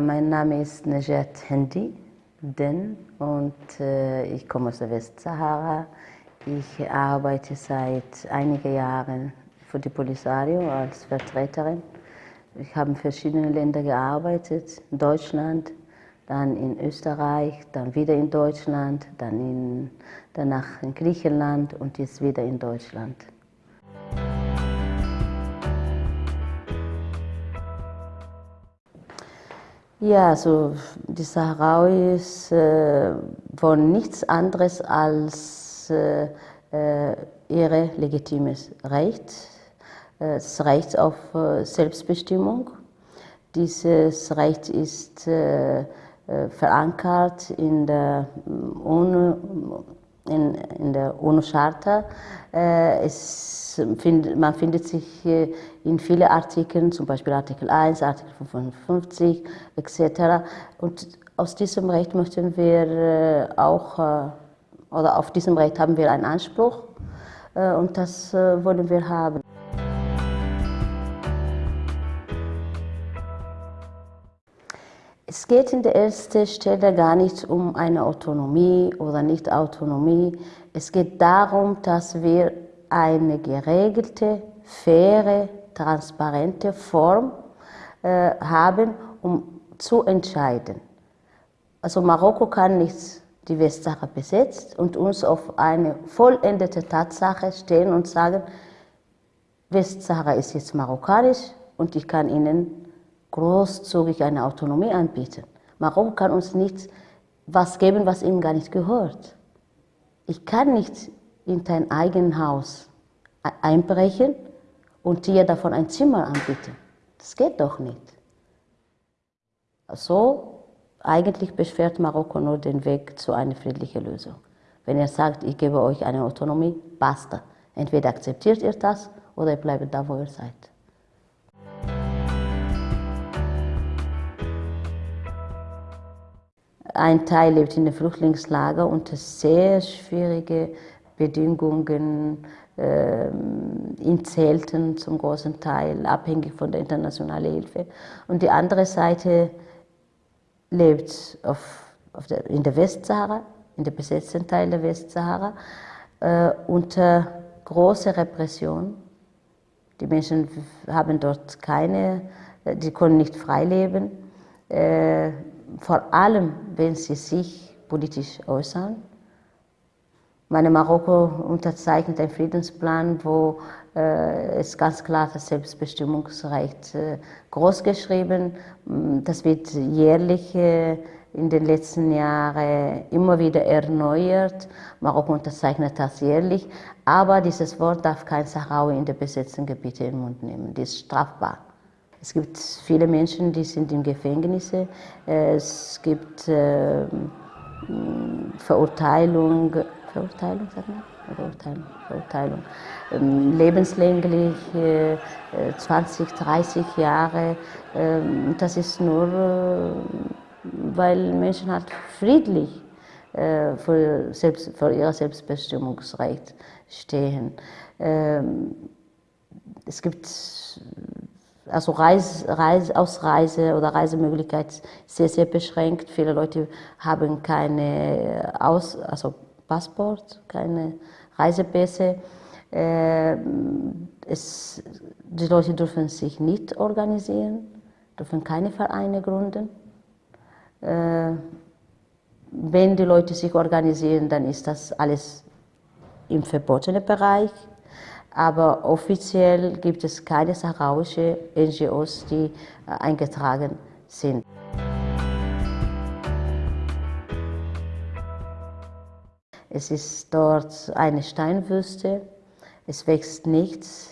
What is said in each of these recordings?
Mein Name ist Najat Hendi Den und äh, ich komme aus der Westsahara. Ich arbeite seit einigen Jahren für die Polisario als Vertreterin. Ich habe in verschiedenen Ländern gearbeitet, in Deutschland, dann in Österreich, dann wieder in Deutschland, dann in, danach in Griechenland und jetzt wieder in Deutschland. Ja, also die Saharauis äh, wollen nichts anderes als äh, äh, ihre legitimes Recht, äh, das Recht auf äh, Selbstbestimmung. Dieses Recht ist verankert in der UNO, in, in der UNO-Charta. Find, man findet sich in vielen Artikeln, zum Beispiel Artikel 1, Artikel 55 etc. Und aus diesem Recht möchten wir auch, oder auf diesem Recht haben wir einen Anspruch und das wollen wir haben. Es geht in der ersten Stelle gar nicht um eine Autonomie oder Nicht-Autonomie. Es geht darum, dass wir eine geregelte, faire, transparente Form äh, haben, um zu entscheiden. Also Marokko kann nicht die Westsahara besetzt und uns auf eine vollendete Tatsache stellen und sagen, Westsahara ist jetzt marokkanisch und ich kann Ihnen großzügig eine Autonomie anbieten. Marokko kann uns nicht was geben, was ihnen gar nicht gehört. Ich kann nicht in dein eigenes Haus einbrechen und dir davon ein Zimmer anbieten. Das geht doch nicht. So, eigentlich beschwert Marokko nur den Weg zu einer friedlichen Lösung. Wenn er sagt, ich gebe euch eine Autonomie, basta. Entweder akzeptiert ihr das oder ihr bleibt da, wo ihr seid. Ein Teil lebt in den Flüchtlingslager unter sehr schwierigen Bedingungen, ähm, in Zelten zum großen Teil, abhängig von der internationalen Hilfe. Und die andere Seite lebt auf, auf der, in der Westsahara, in der besetzten Teil der Westsahara, äh, unter großer Repression. Die Menschen haben dort keine, die können nicht frei leben. Äh, vor allem, wenn sie sich politisch äußern. Meine Marokko unterzeichnet einen Friedensplan, wo äh, es ganz klar das Selbstbestimmungsrecht äh, großgeschrieben. Das wird jährlich äh, in den letzten Jahren immer wieder erneuert. Marokko unterzeichnet das jährlich. Aber dieses Wort darf kein Sahraui in den besetzten Gebieten in den Mund nehmen. Das ist strafbar. Es gibt viele Menschen, die sind in Gefängnisse. Es gibt äh, Verurteilung, Verurteilung, sagt man? Verurteilung, Verurteilung. Ähm, lebenslänglich, äh, 20, 30 Jahre. Äh, das ist nur, äh, weil Menschen halt friedlich äh, für, selbst, für ihr Selbstbestimmungsrecht stehen. Ähm, es gibt also Reise, Reise, Ausreise oder Reisemöglichkeit sehr, sehr beschränkt. Viele Leute haben keine Aus, also Passport, keine Reisepässe. Äh, es, die Leute dürfen sich nicht organisieren, dürfen keine Vereine gründen. Äh, wenn die Leute sich organisieren, dann ist das alles im verbotenen Bereich aber offiziell gibt es keine saharauische NGOs, die äh, eingetragen sind. Es ist dort eine Steinwüste, es wächst nichts.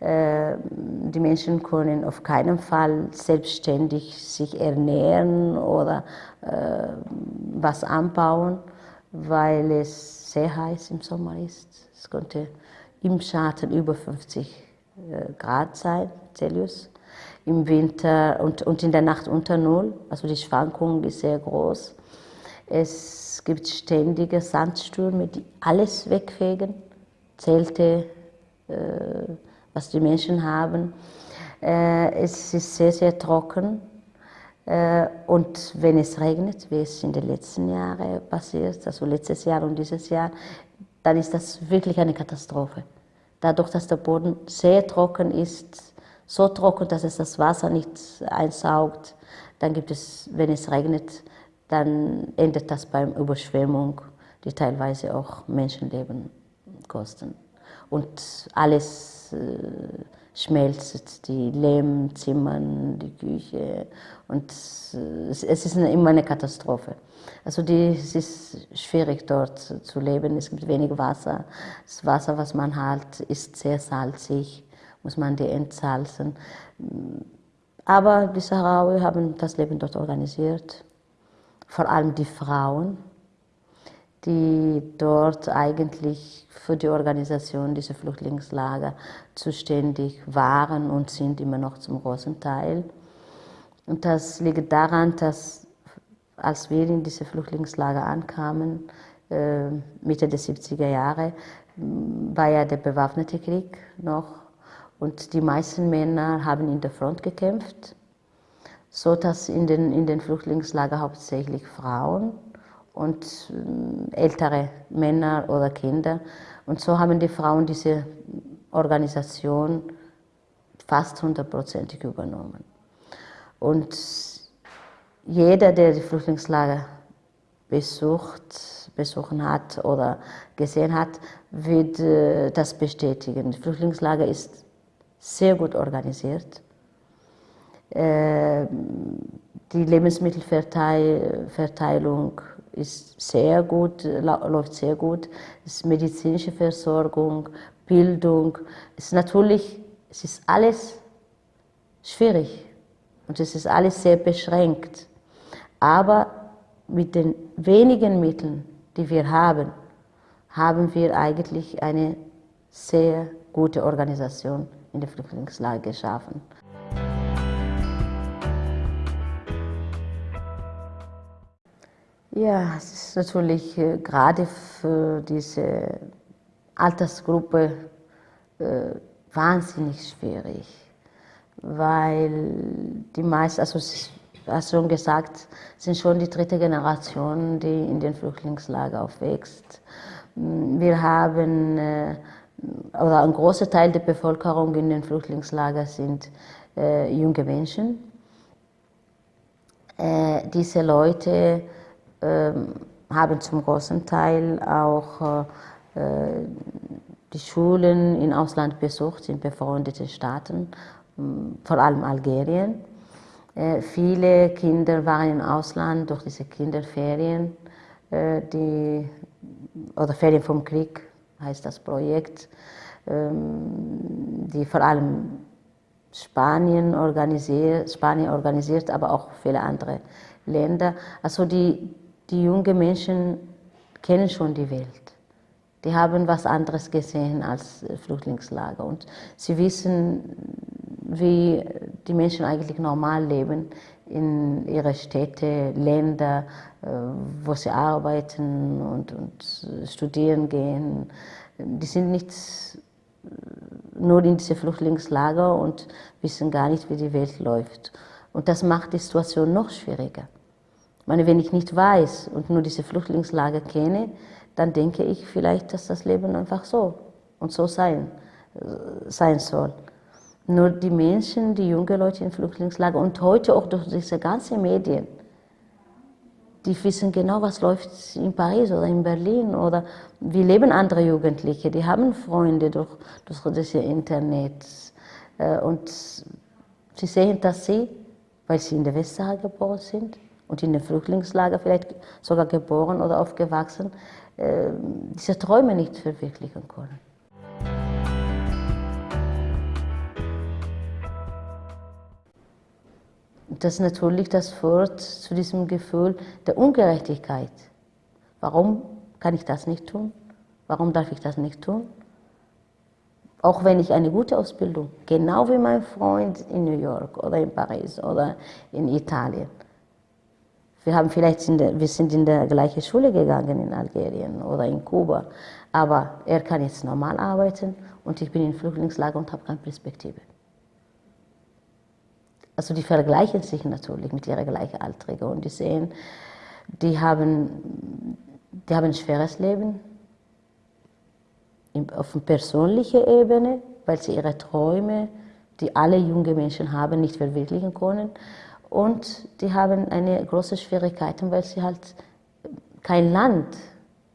Äh, die Menschen können auf keinen Fall selbstständig sich ernähren oder äh, was anbauen, weil es sehr heiß im Sommer ist. Es könnte im Schatten über 50 äh, Grad sein, Celsius, im Winter und, und in der Nacht unter Null. Also die Schwankung ist sehr groß. Es gibt ständige Sandstürme, die alles wegfegen, Zelte, äh, was die Menschen haben. Äh, es ist sehr, sehr trocken. Äh, und wenn es regnet, wie es in den letzten Jahren passiert, also letztes Jahr und dieses Jahr, dann ist das wirklich eine Katastrophe. Dadurch, dass der Boden sehr trocken ist, so trocken, dass es das Wasser nicht einsaugt, dann gibt es, wenn es regnet, dann endet das beim Überschwemmung, die teilweise auch Menschenleben kosten. Und alles äh, schmelzt, die Lehmzimmer, die Küche und es ist immer eine Katastrophe. Also die, es ist schwierig dort zu leben, es gibt wenig Wasser. Das Wasser, was man hat, ist sehr salzig, muss man die entsalzen. Aber die Sahrawi haben das Leben dort organisiert, vor allem die Frauen die dort eigentlich für die Organisation dieser Flüchtlingslager zuständig waren und sind immer noch zum großen Teil. Und das liegt daran, dass als wir in diese Flüchtlingslager ankamen, äh, Mitte der 70er Jahre, war ja der bewaffnete Krieg noch und die meisten Männer haben in der Front gekämpft, so dass in den, in den Flüchtlingslager hauptsächlich Frauen und äh, ältere Männer oder Kinder. Und so haben die Frauen diese Organisation fast hundertprozentig übernommen. Und jeder, der die Flüchtlingslager besucht, besuchen hat oder gesehen hat, wird äh, das bestätigen. Das Flüchtlingslager ist sehr gut organisiert. Äh, die Lebensmittelverteilung ist sehr gut, läuft sehr gut. Es ist medizinische Versorgung, Bildung. Es ist natürlich, es ist alles schwierig und es ist alles sehr beschränkt. Aber mit den wenigen Mitteln, die wir haben, haben wir eigentlich eine sehr gute Organisation in der Flüchtlingslage geschaffen. Ja, es ist natürlich äh, gerade für diese Altersgruppe äh, wahnsinnig schwierig, weil die meisten, also hast schon gesagt, sind schon die dritte Generation, die in den Flüchtlingslager aufwächst. Wir haben, äh, oder ein großer Teil der Bevölkerung in den Flüchtlingslagern sind äh, junge Menschen. Äh, diese Leute haben zum großen Teil auch äh, die Schulen im Ausland besucht, in befreundeten Staaten, ähm, vor allem Algerien. Äh, viele Kinder waren im Ausland durch diese Kinderferien, äh, die, oder Ferien vom Krieg heißt das Projekt, ähm, die vor allem Spanien organisiert, Spanien organisiert, aber auch viele andere Länder. Also die, die jungen Menschen kennen schon die Welt. Die haben was anderes gesehen als Flüchtlingslager und sie wissen, wie die Menschen eigentlich normal leben in ihre Städte, Länder, äh, wo sie arbeiten und, und studieren gehen. Die sind nicht nur in diese Flüchtlingslager und wissen gar nicht, wie die Welt läuft. Und das macht die Situation noch schwieriger meine, wenn ich nicht weiß und nur diese Flüchtlingslager kenne, dann denke ich vielleicht, dass das Leben einfach so und so sein, äh, sein soll. Nur die Menschen, die jungen Leute in Flüchtlingslager und heute auch durch diese ganzen Medien, die wissen genau, was läuft in Paris oder in Berlin oder wie leben andere Jugendliche. Die haben Freunde durch, durch das Internet äh, und sie sehen, dass sie, weil sie in der Westsahara geboren sind, und in den Flüchtlingslager vielleicht sogar geboren oder aufgewachsen, äh, diese Träume nicht verwirklichen können. Das natürlich das führt zu diesem Gefühl der Ungerechtigkeit. Warum kann ich das nicht tun? Warum darf ich das nicht tun? Auch wenn ich eine gute Ausbildung, genau wie mein Freund in New York oder in Paris oder in Italien, wir, haben vielleicht in der, wir sind in der gleichen Schule gegangen in Algerien oder in Kuba, aber er kann jetzt normal arbeiten und ich bin im Flüchtlingslager und habe keine Perspektive. also die vergleichen sich natürlich mit ihren Gleichaltrigen und die sehen, die haben, die haben ein schweres Leben auf einer persönlichen Ebene, weil sie ihre Träume, die alle junge Menschen haben, nicht verwirklichen können. Und die haben eine große Schwierigkeit, weil sie halt kein Land,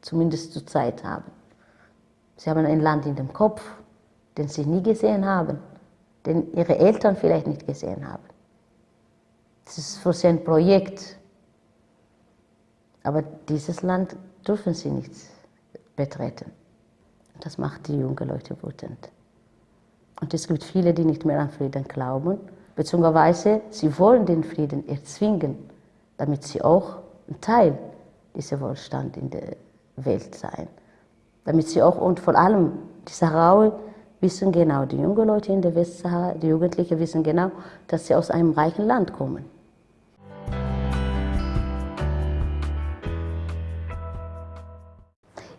zumindest zur Zeit, haben. Sie haben ein Land in dem Kopf, den sie nie gesehen haben den ihre Eltern vielleicht nicht gesehen haben. Das ist für sie ein Projekt. Aber dieses Land dürfen sie nicht betreten. Das macht die jungen Leute wütend. Und es gibt viele, die nicht mehr an Frieden glauben, beziehungsweise sie wollen den Frieden erzwingen, damit sie auch ein Teil dieser Wohlstand in der Welt sein. Damit sie auch und vor allem die Sahrawi wissen genau, die jungen Leute in der Westsahara, die Jugendlichen wissen genau, dass sie aus einem reichen Land kommen.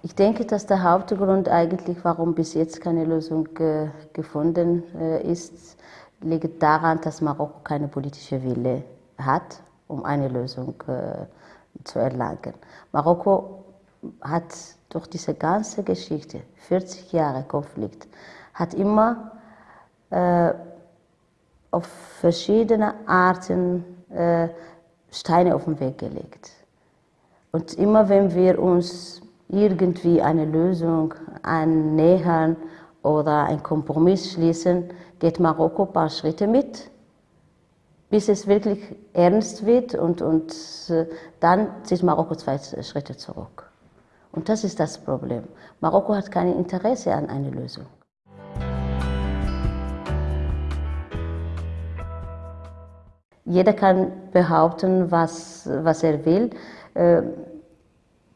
Ich denke, dass der Hauptgrund eigentlich, warum bis jetzt keine Lösung äh, gefunden äh, ist, liegt daran, dass Marokko keine politische Wille hat, um eine Lösung äh, zu erlangen. Marokko hat durch diese ganze Geschichte, 40 Jahre Konflikt, hat immer äh, auf verschiedene Arten äh, Steine auf den Weg gelegt. Und immer wenn wir uns irgendwie eine Lösung annähern oder einen Kompromiss schließen, geht Marokko ein paar Schritte mit, bis es wirklich ernst wird und, und äh, dann zieht Marokko zwei Schritte zurück. Und das ist das Problem. Marokko hat kein Interesse an einer Lösung. Jeder kann behaupten, was, was er will. Äh,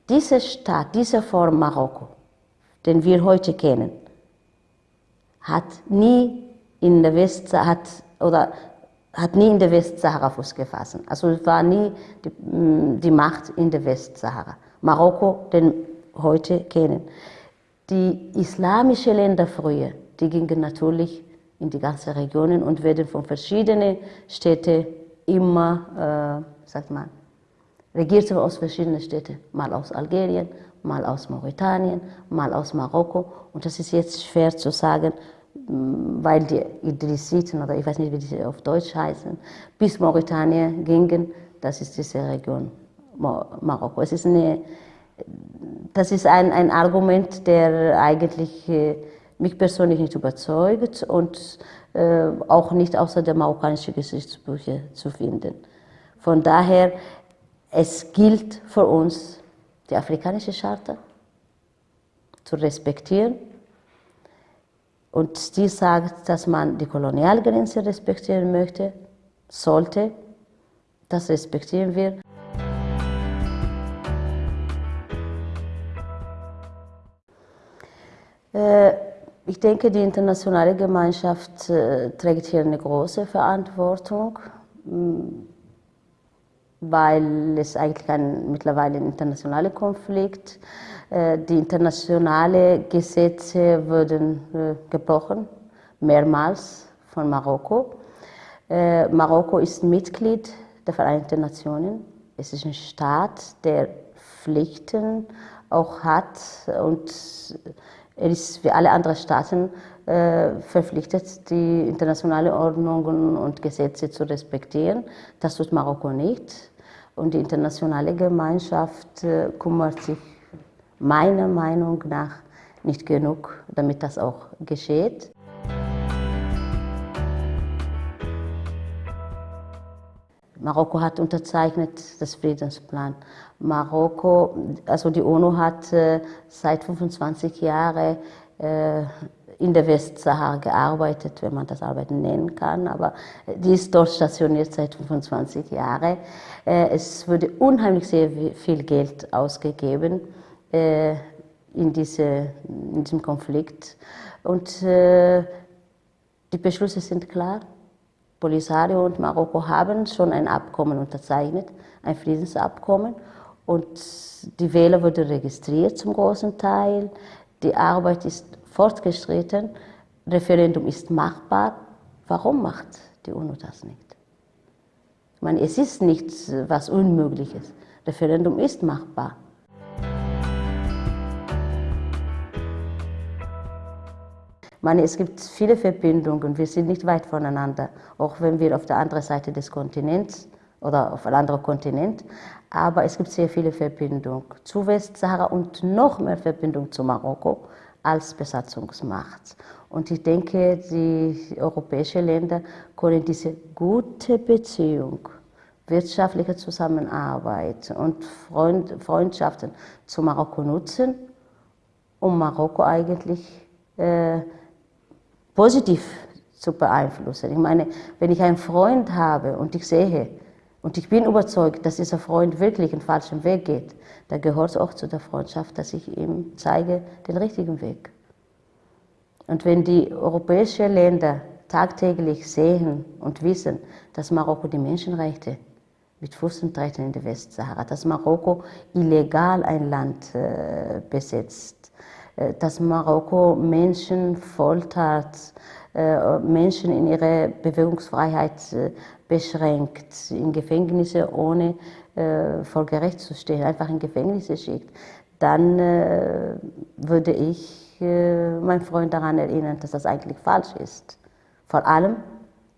diese Stadt, diese Form Marokko, den wir heute kennen, hat nie in der Westsahara, hat, oder hat nie in der Westsahara Fuß gefasst. Also war nie die, mm, die Macht in der Westsahara. Marokko, den heute kennen. Die islamischen Länder früher, die gingen natürlich in die ganzen Regionen und werden von verschiedenen Städten immer, äh, sagt man, regiert aus verschiedenen Städten, mal aus Algerien, mal aus Mauretanien, mal aus Marokko. Und das ist jetzt schwer zu sagen, weil die Idrissiten, oder ich weiß nicht, wie die auf Deutsch heißen, bis Mauretanien gingen, das ist diese Region Marokko. Es ist eine, das ist ein, ein Argument, der eigentlich äh, mich persönlich nicht überzeugt und äh, auch nicht außer der marokkanischen Geschichtsbücher zu finden. Von daher, es gilt für uns, die afrikanische Charta zu respektieren. Und die sagt, dass man die Kolonialgrenze respektieren möchte, sollte. Das respektieren wir. Äh, ich denke, die internationale Gemeinschaft äh, trägt hier eine große Verantwortung, mm, weil es eigentlich ein, mittlerweile ein internationaler Konflikt. Äh, die internationalen Gesetze wurden äh, gebrochen, mehrmals von Marokko. Äh, Marokko ist Mitglied der Vereinten Nationen. Es ist ein Staat, der Pflichten auch hat und er ist wie alle anderen Staaten verpflichtet, die internationalen Ordnungen und Gesetze zu respektieren. Das tut Marokko nicht. Und die internationale Gemeinschaft äh, kümmert sich meiner Meinung nach nicht genug, damit das auch geschieht. Marokko hat unterzeichnet das Friedensplan. Marokko, also die UNO hat äh, seit 25 Jahren äh, in der Westsahara gearbeitet, wenn man das Arbeiten nennen kann, aber die ist dort stationiert seit 25 Jahren. Äh, es wurde unheimlich sehr viel Geld ausgegeben äh, in, diese, in diesem Konflikt und äh, die Beschlüsse sind klar. Polisario und Marokko haben schon ein Abkommen unterzeichnet, ein Friedensabkommen. Und die Wähler wurden registriert zum großen Teil. Die Arbeit ist fortgeschritten. Referendum ist machbar. Warum macht die UNO das nicht? Ich meine, es ist nichts was Unmögliches. Referendum ist machbar. Ich meine, es gibt viele Verbindungen, wir sind nicht weit voneinander, auch wenn wir auf der anderen Seite des Kontinents oder auf einem anderen Kontinent, aber es gibt sehr viele Verbindungen zu Westsahara und noch mehr Verbindungen zu Marokko als Besatzungsmacht. Und ich denke, die europäischen Länder können diese gute Beziehung, wirtschaftliche Zusammenarbeit und Freund, Freundschaften zu Marokko nutzen, um Marokko eigentlich äh, positiv zu beeinflussen. Ich meine, wenn ich einen Freund habe und ich sehe, und ich bin überzeugt, dass dieser Freund wirklich einen falschen Weg geht, dann gehört es auch zu der Freundschaft, dass ich ihm zeige den richtigen Weg. Und wenn die europäischen Länder tagtäglich sehen und wissen, dass Marokko die Menschenrechte mit Fuß und treten in der Westsahara, dass Marokko illegal ein Land äh, besetzt, dass Marokko Menschen foltert, äh, Menschen in ihrer Bewegungsfreiheit äh, beschränkt, in Gefängnisse ohne äh, vor Gericht zu stehen, einfach in Gefängnisse schickt, dann äh, würde ich äh, mein Freund daran erinnern, dass das eigentlich falsch ist. Vor allem,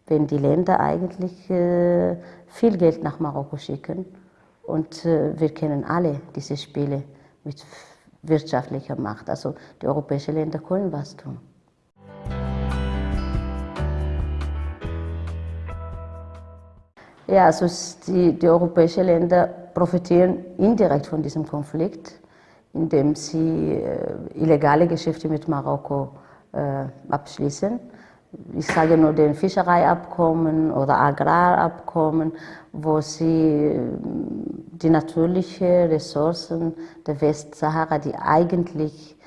wenn die Länder eigentlich äh, viel Geld nach Marokko schicken. Und äh, wir kennen alle diese Spiele mit wirtschaftlicher Macht. Also die europäischen Länder können was tun. Ja, also die, die europäischen Länder profitieren indirekt von diesem Konflikt indem sie äh, illegale Geschäfte mit Marokko äh, abschließen. Ich sage nur den Fischereiabkommen oder Agrarabkommen, wo sie äh, die natürlichen Ressourcen der Westsahara, die eigentlich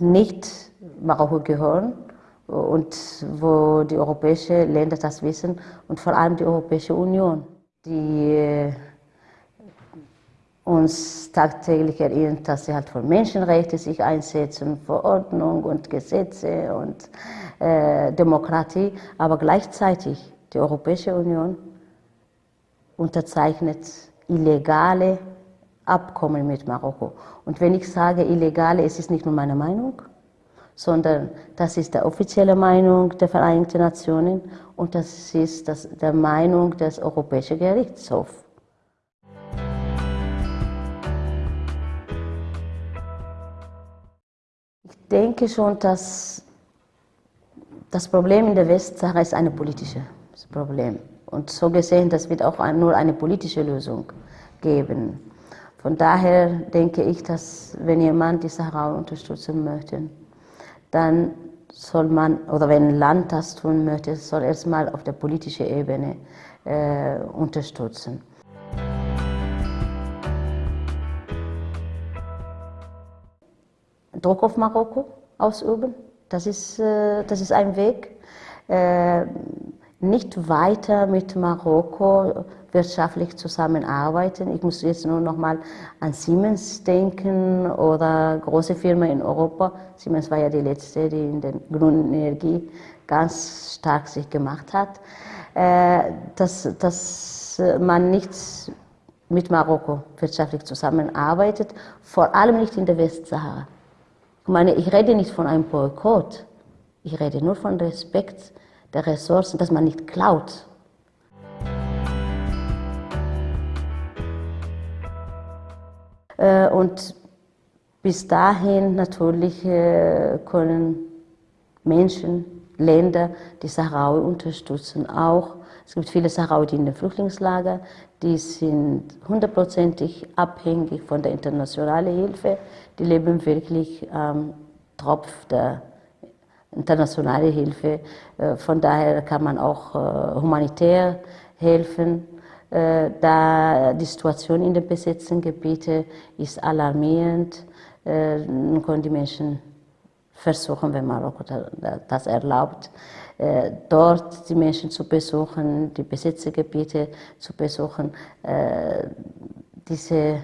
nicht Marokko gehören, und wo die europäischen Länder das wissen und vor allem die Europäische Union, die uns tagtäglich erinnert, dass sie halt für Menschenrechte sich einsetzen, für Ordnung und Gesetze und äh, Demokratie, aber gleichzeitig die Europäische Union unterzeichnet illegale Abkommen mit Marokko. Und wenn ich sage illegale, es ist nicht nur meine Meinung, sondern das ist die offizielle Meinung der Vereinigten Nationen und das ist das, der Meinung des Europäischen Gerichtshofs. Denke schon, dass das Problem in der Westsahara ist ein politisches Problem. Und so gesehen, das wird auch nur eine politische Lösung geben. Von daher denke ich, dass wenn jemand die Sahara unterstützen möchte, dann soll man, oder wenn ein Land das tun möchte, soll erstmal auf der politischen Ebene äh, unterstützen. Druck auf Marokko ausüben. Das ist, äh, das ist ein Weg. Äh, nicht weiter mit Marokko wirtschaftlich zusammenarbeiten. Ich muss jetzt nur noch mal an Siemens denken oder große Firmen in Europa. Siemens war ja die letzte, die in der grünen Energie ganz stark sich gemacht hat. Äh, dass, dass man nicht mit Marokko wirtschaftlich zusammenarbeitet, vor allem nicht in der Westsahara. Ich meine, ich rede nicht von einem Boykott, ich rede nur von Respekt der Ressourcen, dass man nicht klaut. Äh, und bis dahin natürlich äh, können Menschen, Länder die Sahrawi unterstützen. Auch es gibt viele Sahrawi, die in den Flüchtlingslager, die sind hundertprozentig abhängig von der internationalen Hilfe. Die leben wirklich am ähm, Tropf der internationalen Hilfe. Äh, von daher kann man auch äh, humanitär helfen. Äh, da die Situation in den besetzten Gebieten ist alarmierend, können die Menschen versuchen, wenn Marokko das erlaubt, äh, dort die Menschen zu besuchen, die besetzten Gebiete zu besuchen, äh, diese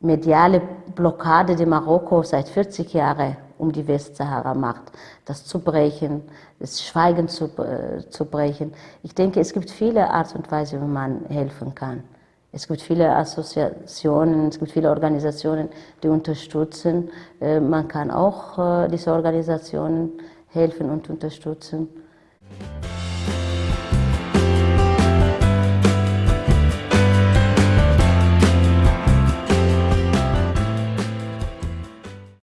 mediale Blockade, die Marokko seit 40 Jahren um die Westsahara macht, das zu brechen, das Schweigen zu, äh, zu brechen. Ich denke, es gibt viele Art und Weise, wie man helfen kann. Es gibt viele Assoziationen, es gibt viele Organisationen, die unterstützen. Äh, man kann auch äh, diese Organisationen helfen und unterstützen.